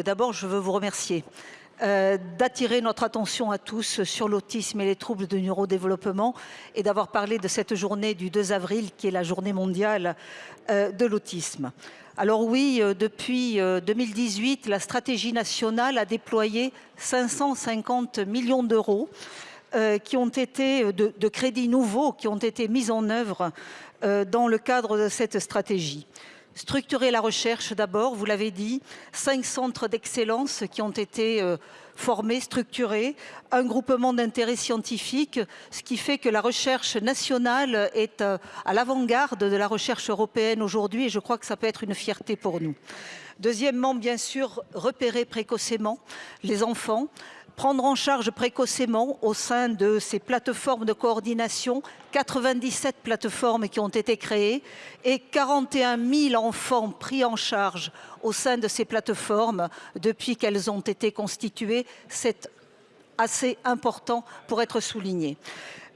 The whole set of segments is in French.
D'abord, je veux vous remercier euh, d'attirer notre attention à tous sur l'autisme et les troubles de neurodéveloppement et d'avoir parlé de cette journée du 2 avril qui est la journée mondiale euh, de l'autisme. Alors oui, euh, depuis 2018, la stratégie nationale a déployé 550 millions d'euros de, crédits nouveaux qui ont été mis en œuvre dans le cadre de cette stratégie. Structurer la recherche d'abord, vous l'avez dit, cinq centres d'excellence qui ont été euh, formés, structurés, un groupement d'intérêt scientifique, ce qui fait que la recherche nationale est euh, à l'avant-garde de la recherche européenne aujourd'hui et je crois que ça peut être une fierté pour nous. Deuxièmement, bien sûr, repérer précocement les enfants, prendre en charge précocement au sein de ces plateformes de coordination, 97 plateformes qui ont été créées et 41 000 enfants pris en charge au sein de ces plateformes depuis qu'elles ont été constituées. C'est assez important pour être souligné.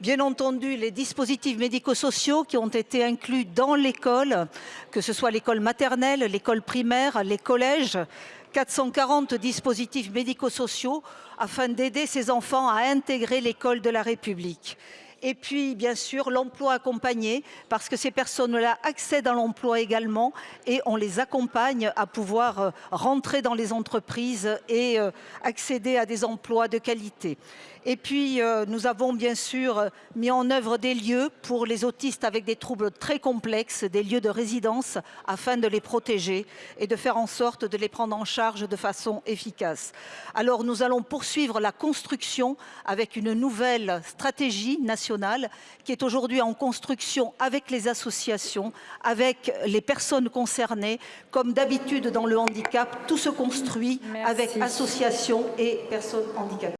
Bien entendu, les dispositifs médico-sociaux qui ont été inclus dans l'école, que ce soit l'école maternelle, l'école primaire, les collèges, 440 dispositifs médico-sociaux afin d'aider ces enfants à intégrer l'école de la République. Et puis, bien sûr, l'emploi accompagné, parce que ces personnes-là accèdent à l'emploi également et on les accompagne à pouvoir euh, rentrer dans les entreprises et euh, accéder à des emplois de qualité. Et puis, euh, nous avons bien sûr mis en œuvre des lieux pour les autistes avec des troubles très complexes, des lieux de résidence, afin de les protéger et de faire en sorte de les prendre en charge de façon efficace. Alors, nous allons poursuivre la construction avec une nouvelle stratégie nationale qui est aujourd'hui en construction avec les associations, avec les personnes concernées. Comme d'habitude dans le handicap, tout se construit Merci. avec associations et personnes handicapées.